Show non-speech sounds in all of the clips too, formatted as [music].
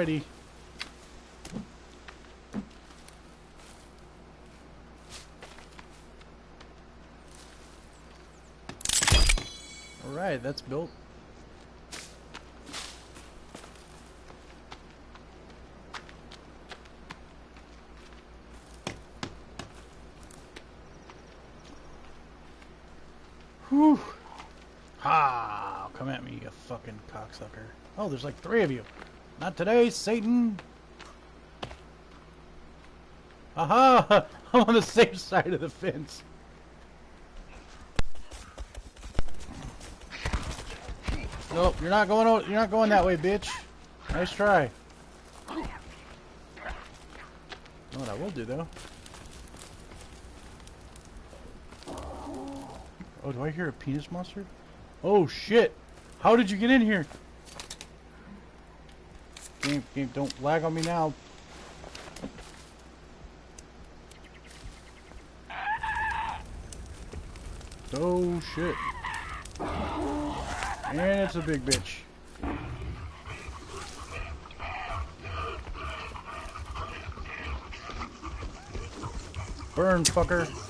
Alrighty. Alright, that's built. Whew. Ha! Come at me, you fucking cocksucker. Oh, there's like three of you. Not today, Satan! Aha! [laughs] I'm on the safe side of the fence. Nope, you're not going. You're not going that way, bitch. Nice try. What I will do though? Oh, do I hear a penis monster? Oh shit! How did you get in here? Game, game, don't lag on me now. Oh shit. And it's a big bitch. Burn, fucker.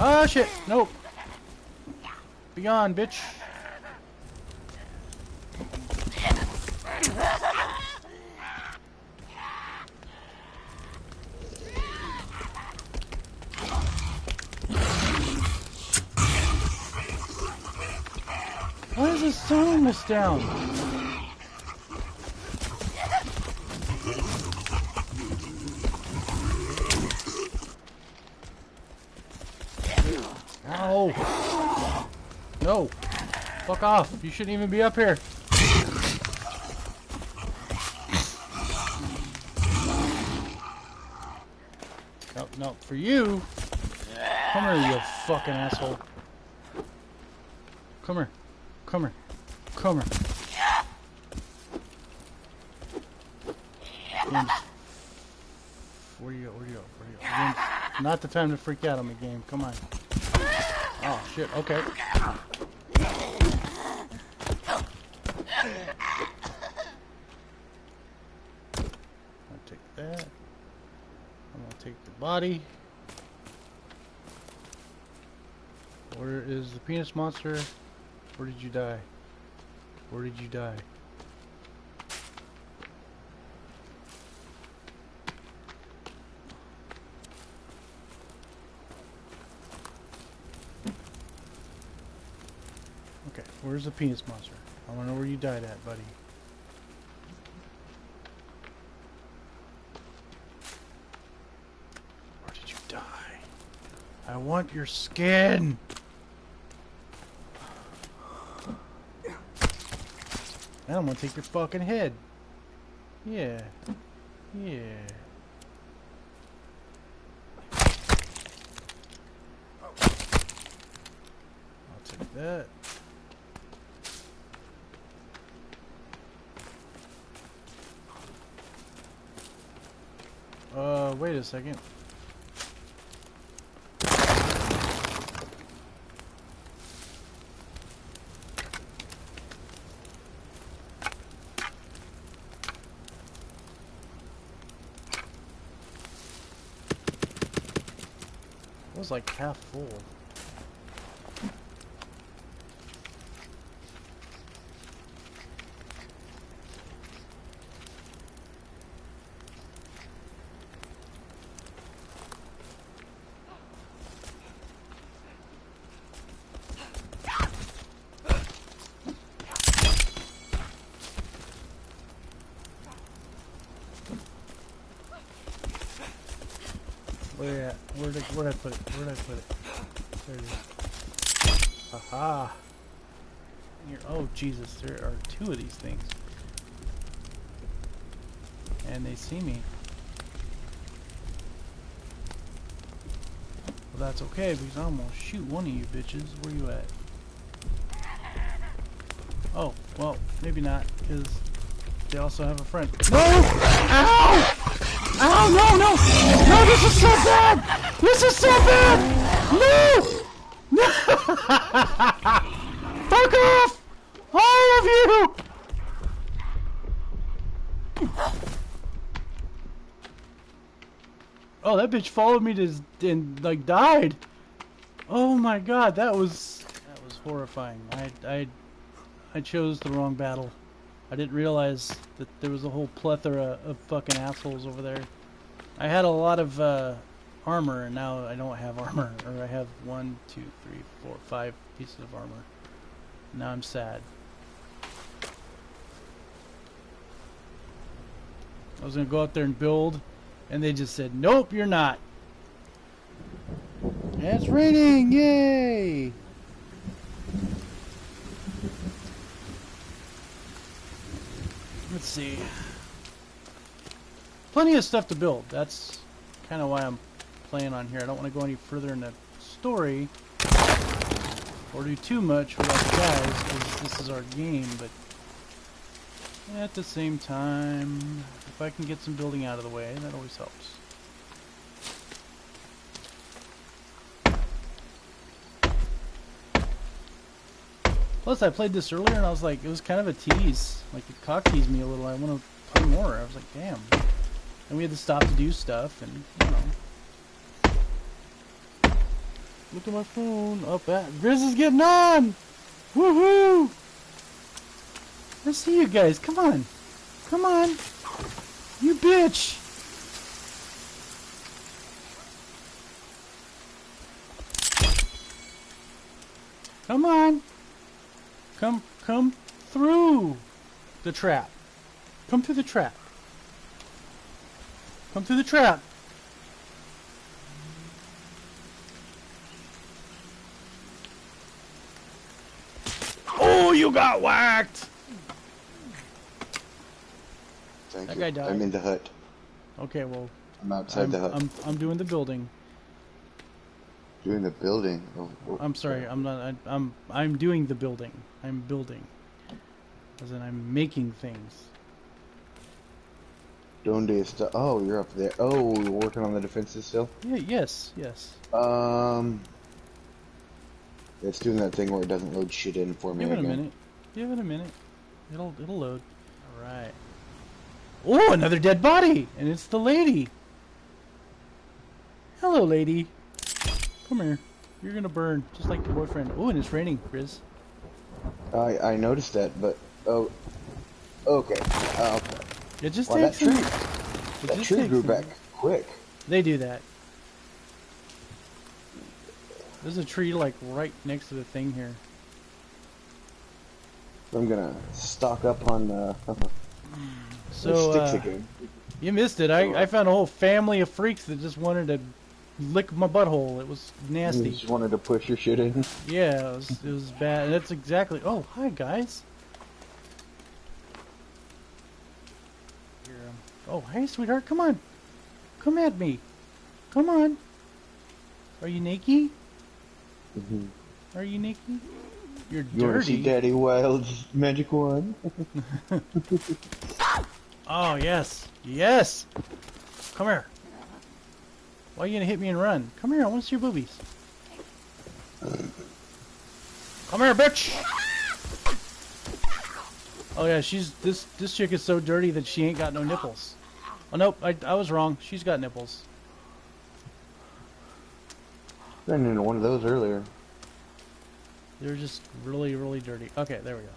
Ah, shit. Nope. Be gone, bitch. Why is this song this down? Ow! No! Fuck off! You shouldn't even be up here! No, no, for you! Come here, you fucking asshole! Come here. Come here. Come here. James. Where do you go? Where do you go? Where do you go? James, not the time to freak out on me, game. Come on. Oh, shit. Okay. I'll take that. I'm gonna take the body. Where is the penis monster? Where did you die? Where did you die? Okay, where's the penis monster? I wanna know where you died at, buddy. Where did you die? I want your skin! And I'm gonna take your fucking head. Yeah. Yeah. I'll take that. Uh, wait a second. Was like half full. Where at? Where did where did I put it? Where did I put it? There it is. Aha! Here, oh Jesus, there are two of these things, and they see me. Well, that's okay because I'm gonna shoot one of you bitches. Where you at? Oh, well, maybe not, because they also have a friend. No! Ow! Ow, no, no! No, this is so bad! This is so bad! No! No! [laughs] Fuck off! All of you! Oh, that bitch followed me to and like died. Oh my god, that was that was horrifying. I I I chose the wrong battle. I didn't realize that there was a whole plethora of fucking assholes over there. I had a lot of uh, armor, and now I don't have armor. Or I have one, two, three, four, five pieces of armor. Now I'm sad. I was gonna go out there and build, and they just said, "Nope, you're not." It's raining! Yay! Let's see. Plenty of stuff to build. That's kind of why I'm playing on here. I don't want to go any further in the story or do too much without the guys because this is our game, but at the same time, if I can get some building out of the way, that always helps. Plus, I played this earlier and I was like, it was kind of a tease. Like, it cock teased me a little. I want to play more. I was like, damn. And we had to stop to do stuff and, you know. Look at my phone. Up at Grizz is getting on! Woohoo! I see you guys. Come on. Come on. You bitch. Come on. Come, come through the trap. Come through the trap. Come through the trap. Oh, you got whacked! Thank That you. guy died. I'm in the hut. Okay, well, I'm outside I'm, the hut. I'm, I'm doing the building. Doing the building. I'm sorry, I'm not. I, I'm I'm doing the building. I'm building. As in, I'm making things. Donde está? Oh, you're up there. Oh, you're working on the defenses still? Yeah. Yes. Yes. Um. It's doing that thing where it doesn't load shit in for me Give it a minute. Give it a minute. It'll it'll load. All right. Oh, another dead body, and it's the lady. Hello, lady. Come here. You're gonna burn just like your boyfriend. Oh, and it's raining, Riz. I I noticed that, but oh, okay. Uh, okay. It just Well, that tree, it that tree takes grew back quick. They do that. There's a tree like right next to the thing here. I'm gonna stock up on uh, So sticks uh, again. you missed it. I, I found a whole family of freaks that just wanted to lick my butthole. It was You nasty. just wanted to push your shit in. Yeah, it was, it was bad. And that's exactly. Oh, hi guys. Here, um, oh, hey, sweetheart, come on, come at me, come on. Are you naked? Mhm. Are you naked? You're You want to see dirty. Daddy Wild's magic wand? [laughs] Oh yes, yes. Come here. Why are you gonna hit me and run? Come here. I want to see your boobies. Come here, bitch. Oh yeah, she's this this chick is so dirty that she ain't got no nipples. Oh nope, I I was wrong. She's got nipples. Ran into one of those earlier. They're just really really dirty. Okay, there we go.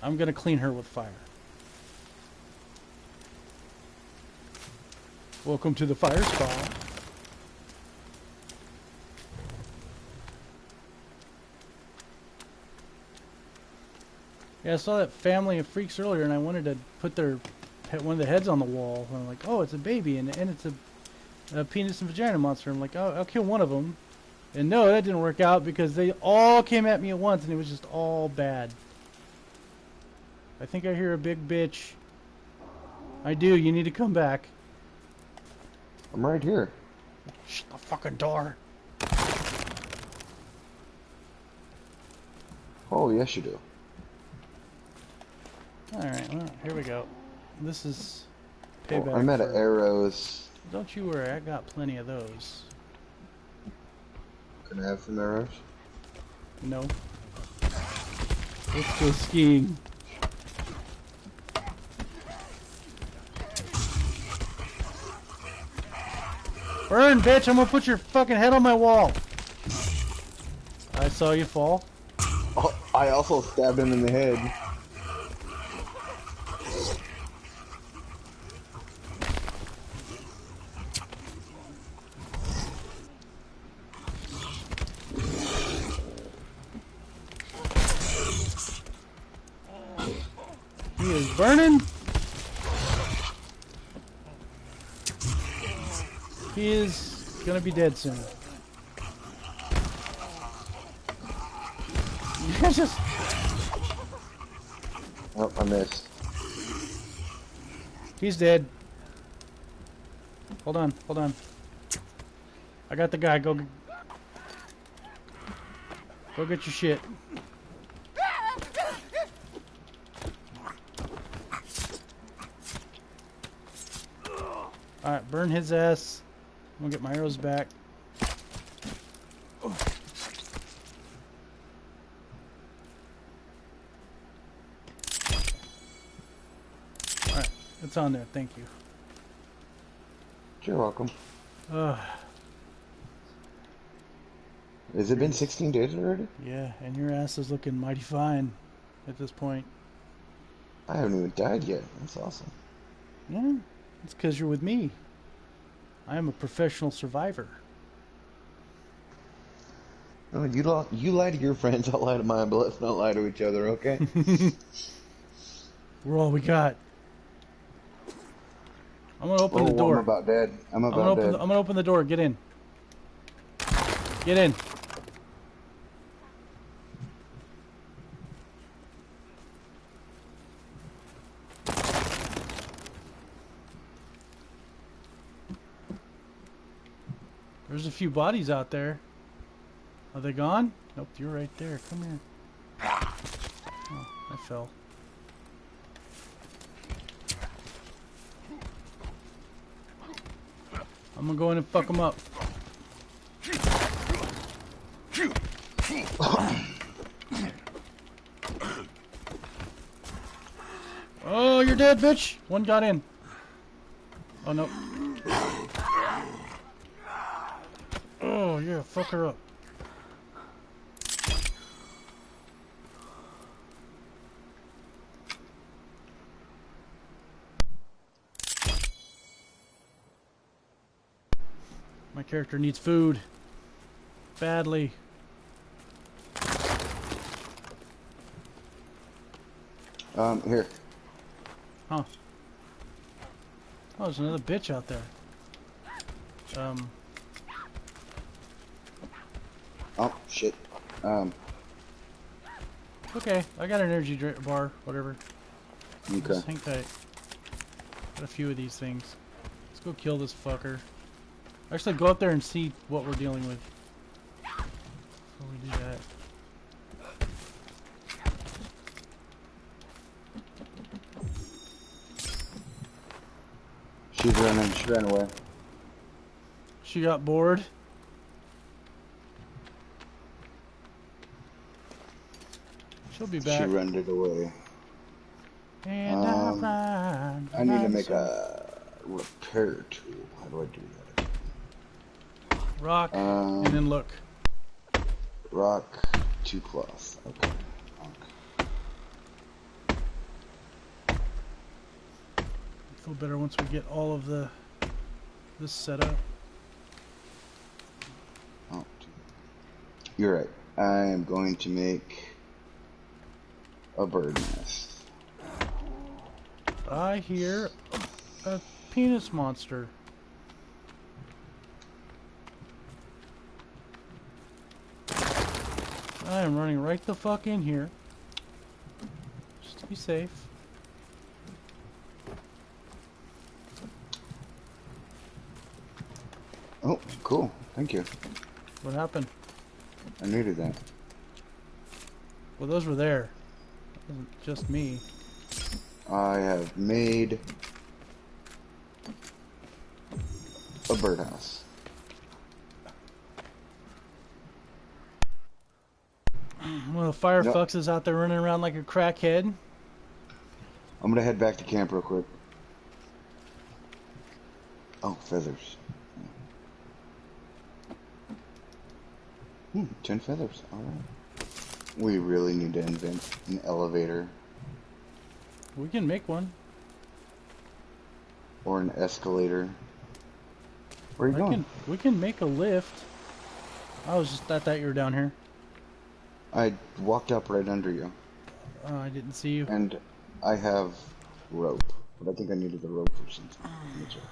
I'm gonna clean her with fire. Welcome to the fire spa. Yeah, I saw that family of freaks earlier, and I wanted to put their one of the heads on the wall. And I'm like, oh, it's a baby, and and it's a, a penis and vagina monster. I'm like, oh, I'll kill one of them. And no, that didn't work out because they all came at me at once, and it was just all bad. I think I hear a big bitch. I do. You need to come back. I'm right here. Shut the fucking door. Oh, yes, you do. Alright, well, here we go. This is Oh, payback. I'm out of arrows. Don't you worry, I got plenty of those. Can I have some arrows? No. Let's go skiing. Burn, bitch! I'm gonna put your fucking head on my wall. I saw you fall. Oh, I also stabbed him in the head. Burning. He is gonna be dead soon. [laughs] Just Oh, I missed. He's dead. Hold on, hold on. I got the guy. Go, go get your shit. All right, burn his ass. I'm gonna get my arrows back. All right, it's on there. Thank you. You're welcome. Ugh. Has it been 16 days already? Yeah, and your ass is looking mighty fine at this point. I haven't even died yet. That's awesome. Yeah, it's because you're with me. I am a professional survivor. No, you lie, you lie to your friends, [laughs] I'll lie to mine, but let's not lie to each other, okay? [laughs] We're all we got. I'm gonna open oh, the door. I'm about dead. I'm I'm about open. dead. The, I'm gonna open the door. Get in. Get in. Few bodies out there. Are they gone? Nope, you're right there. Come here. Oh, I fell. I'm gonna go in and fuck them up. [coughs] Oh, you're dead, bitch! One got in. Oh, no. Oh, yeah, fuck her up. My character needs food. Badly. Um, here. Huh. Oh, there's another bitch out there. Um, Oh, shit. Um, okay. I got an energy drink bar, whatever. okay. Just hang tight. Got a few of these things. Let's go kill this fucker. Actually, go up there and see what we're dealing with. Before we do that. She's running. She ran away. She got bored. She'll be She back. ran it away. And Um, I, run, I need to make a repair tool. How do I do that? rock Um, and then look. rock, two cloth. Okay. Feel better once we get all of the this set up. Oh. You're right. I am going to make a bird nest. I hear a, a penis monster. I am running right the fuck in here. Just to be safe. Oh, cool. Thank you. What happened? I needed that. Well, those were there. Just me. I have made a birdhouse. Well, Firefox is out there running around like a crackhead. I'm gonna head back to camp real quick. Oh, feathers. Hmm, ten feathers. Alright. We really need to invent an elevator We can make one. or an escalator. Where are you I going? can, we can make a lift. I was just I thought you were down here. I walked up right under you, Oh, I didn't see you. and I have rope, but I think I needed the rope for something. Let me check.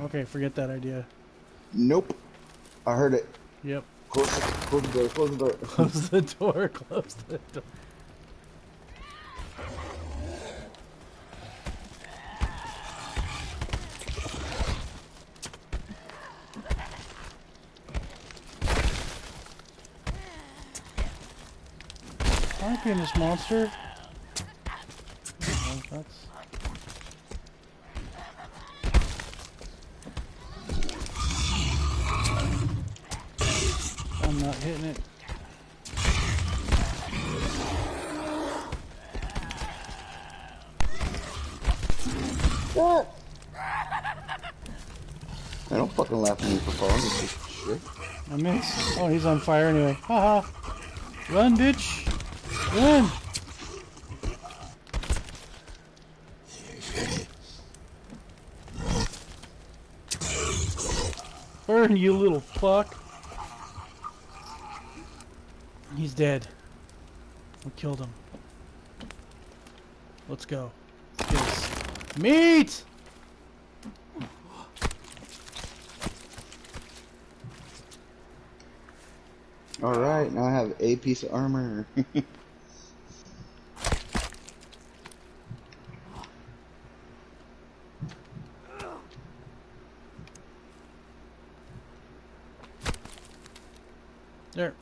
Okay, forget that idea. Nope. I heard it. Yep. Close, the- close the door. Close the door. [laughs] Close the door. Close the door. In this monster. Oh, that's... I don't fucking laugh at me for falling. This is shit. I miss. Oh, he's on fire anyway. Haha. Run, bitch. Run. Burn, you little fuck. He's dead. We killed him. Let's go. Let's get us meat! Alright, now I have a piece of armor. [laughs] There.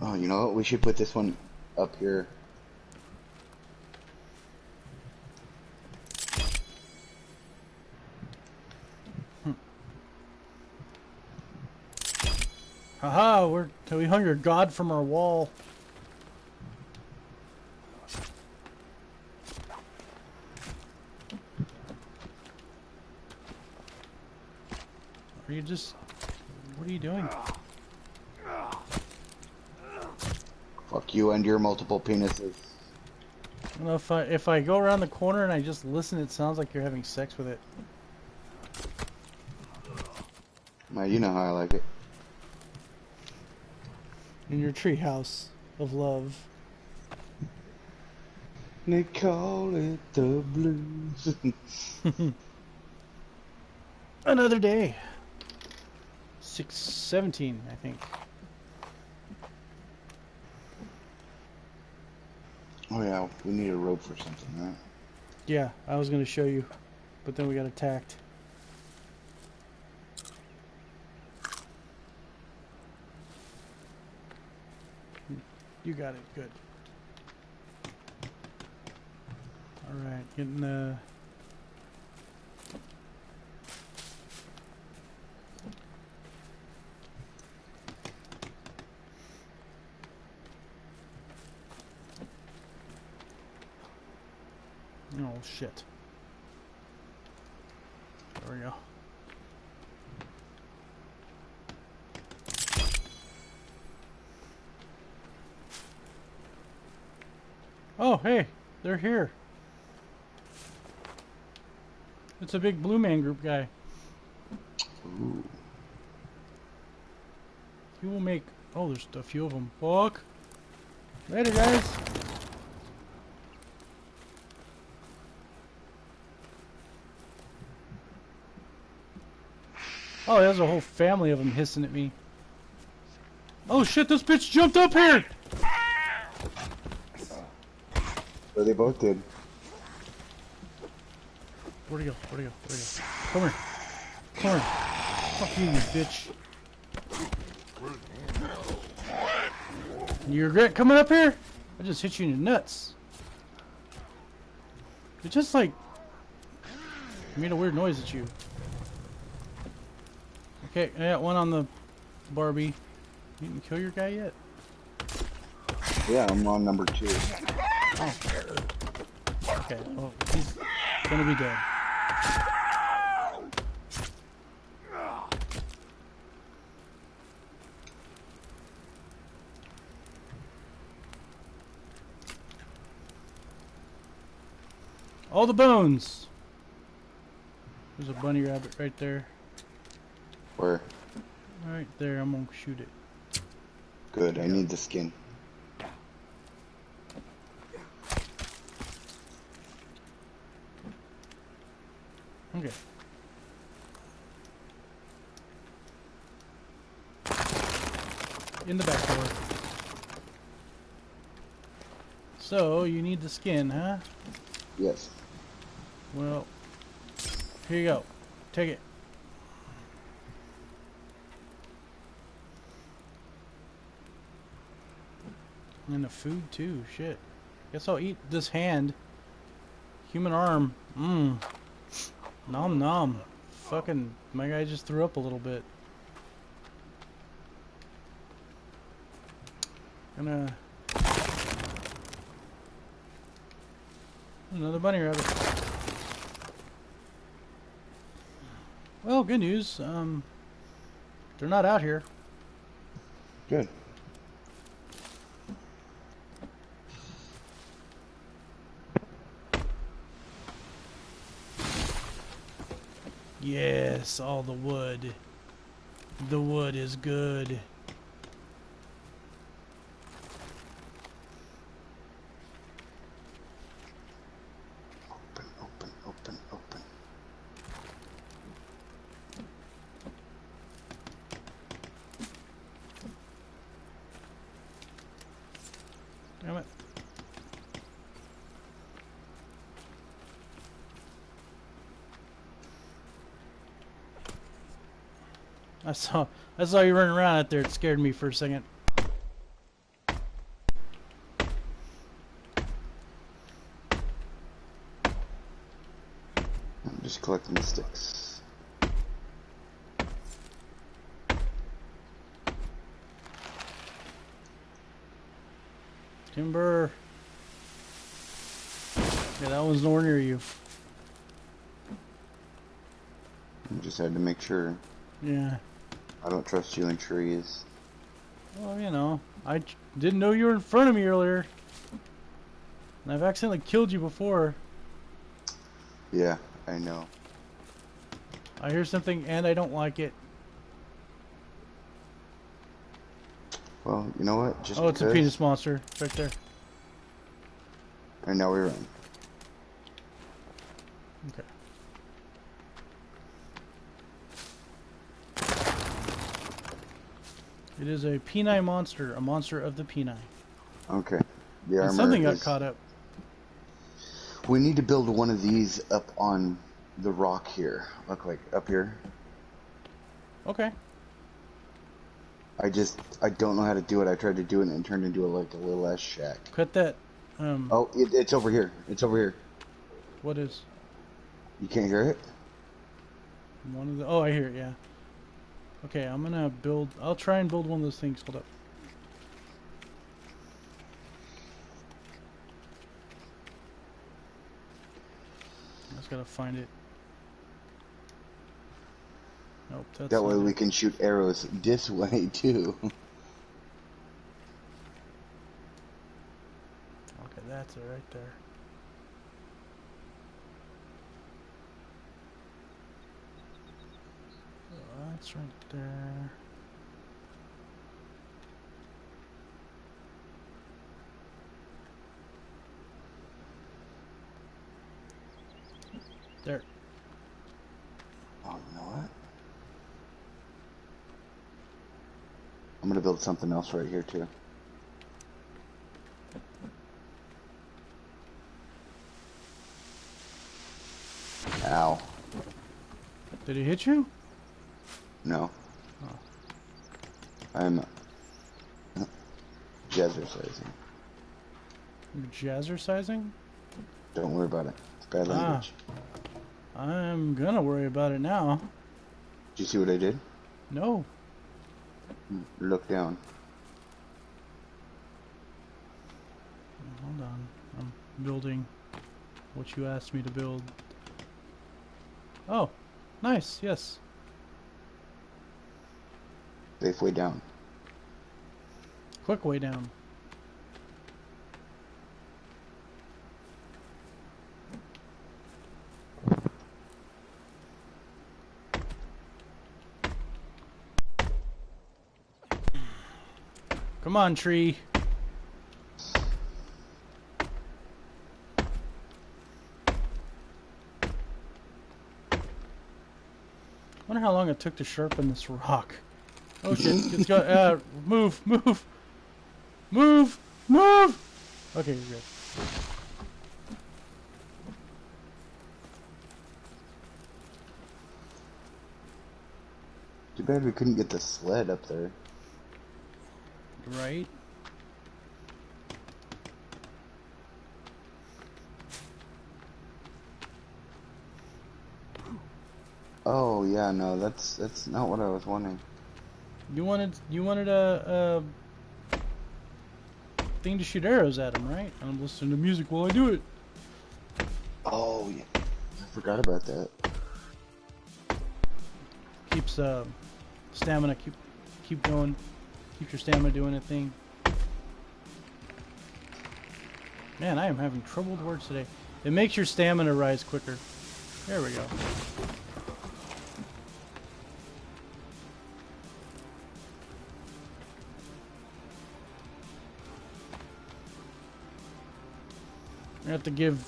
oh, you know what? We should put this one up here. Haha, we're we hung your god from our wall. Are you just what are you doing? Fuck you and your multiple penises. I don't know if I if I go around the corner and I just listen, it sounds like you're having sex with it. Man, you know how I like it. In your treehouse of love. They call it the blues. [laughs] Another day. Six seventeen, I think. oh yeah, we need a rope for something, right? Yeah, I was gonna show you, but then we got attacked. You got it, good. Alright, getting the... Oh shit. There we go. Oh, hey, they're here. It's a big Blue Man Group guy. Ooh. He will make. Oh, there's a few of them. Fuck. Later, guys. Oh, there's a whole family of them hissing at me. Oh shit, this bitch jumped up here! They both did. Where'd he go? Where'd he go? Where'd he go? Come here. Come here. Fuck you, you bitch. You regret coming up here? I just hit you in the nuts. It just like made a weird noise at you. Okay, I got one on the Barbie. You didn't kill your guy yet? Yeah, I'm on number two. Oh. Okay, well, he's gonna be dead. All the bones! There's a bunny rabbit right there. Where? Right there, I'm gonna shoot it. Good, I need the skin. Okay. In the back door. So, you need the skin, huh? Yes. Well, here you go. Take it. And the food too, shit. Guess I'll eat this hand. Human arm. Mmm. Nom nom. Fucking, my guy just threw up a little bit. Gonna... Another bunny rabbit. Well, good news. Um, they're not out here. Good. Yes, all the wood. The wood is good. I saw I saw you running around out there. It scared me for a second. I'm just collecting the sticks. Timber. Yeah, that one's nowhere near you. I just had to make sure. Yeah. I don't trust you in trees. Well, you know, I didn't know you were in front of me earlier. And I've accidentally killed you before. Yeah, I know. I hear something and I don't like it. Well, you know what? Just Oh, it's a penis monster right there. And now we run. Okay. It is a Peni monster, a monster of the Peni. Okay. The armor And something got is- caught up. We need to build one of these up on the rock here. Look like up here. Okay. I just I don't know how to do it. I tried to do it and it turned into a, like a little ass shack. Cut that. Um, Oh, it, it's over here. It's over here. what is You can't hear it? one of the? Oh, I hear it. Yeah. Okay, I'm gonna build. I'll try and build one of those things. Hold up. I just gotta find it. Nope, that's That way we can shoot arrows this [laughs] way too. Okay, that's it right there. That's right there. There. oh, you know what? I'm gonna build something else right here too. Ow. Did he hit you? No. Oh. I'm jazzercising. You're jazzercising? Don't worry about it. It's bad Ah. language. I'm gonna worry about it now. Did you see what I did? No. Look down. Hold on. I'm building what you asked me to build. Oh, nice. Yes. Safe way down. Quick way down. Come on, tree. Wonder how long it took to sharpen this rock. Oh shit! It's got uh, move, move, move, move. Okay, you're good. Too bad we couldn't get the sled up there. Right. Oh yeah, no, that's that's not what I was wanting. You wanted you wanted a, a thing to shoot arrows at him, right? I'm listening to music while I do it. Oh yeah, I forgot about that. Keeps uh, stamina keep keep going. Keep your stamina doing a thing. Man, I am having trouble with words today. It makes your stamina rise quicker. There we go. Have to give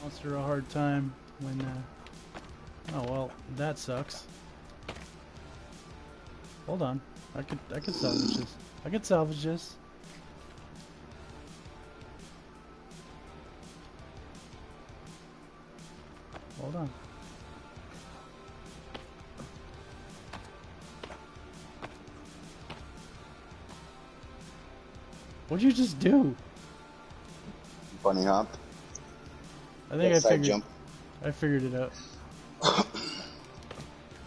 Monster a hard time when, uh... Oh, well, that sucks. Hold on. I could, I could salvage this. I could salvage this. Hold on. What'd you just do? Bunny hop. I think I figured. jump. I figured it out. [coughs]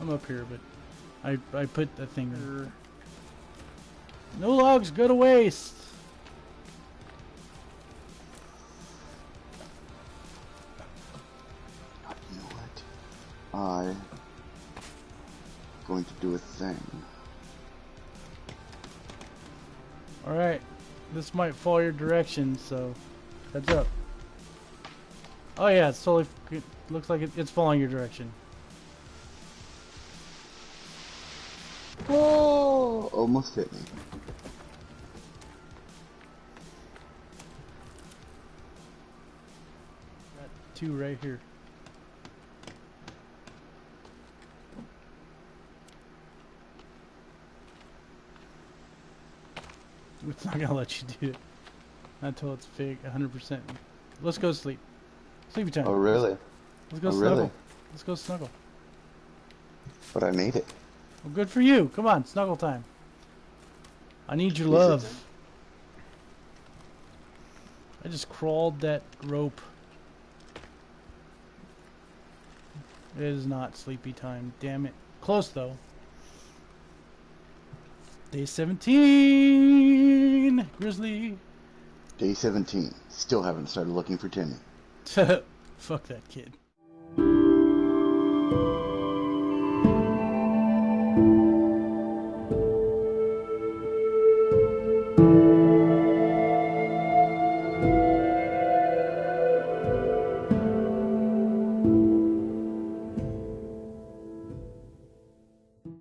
I'm up here, but I I put the thing. there. No logs go to waste. You know what? I going to do a thing. All right, this might fall your direction, so heads up. Oh yeah, it's totally. It looks like it, it's following your direction. Oh, almost hit me. Got two right here. It's not gonna let you do it until it's fake 100%. Let's go sleep. Sleepy time. Oh really? Let's oh, go oh, snuggle. really? Let's go snuggle. But I made it. Well, good for you. Come on, snuggle time. I need your love. I just crawled that rope. It is not sleepy time. Damn it. Close though. Day 17. Grizzly. Day 17. Still haven't started looking for Timmy. [laughs] Fuck that kid.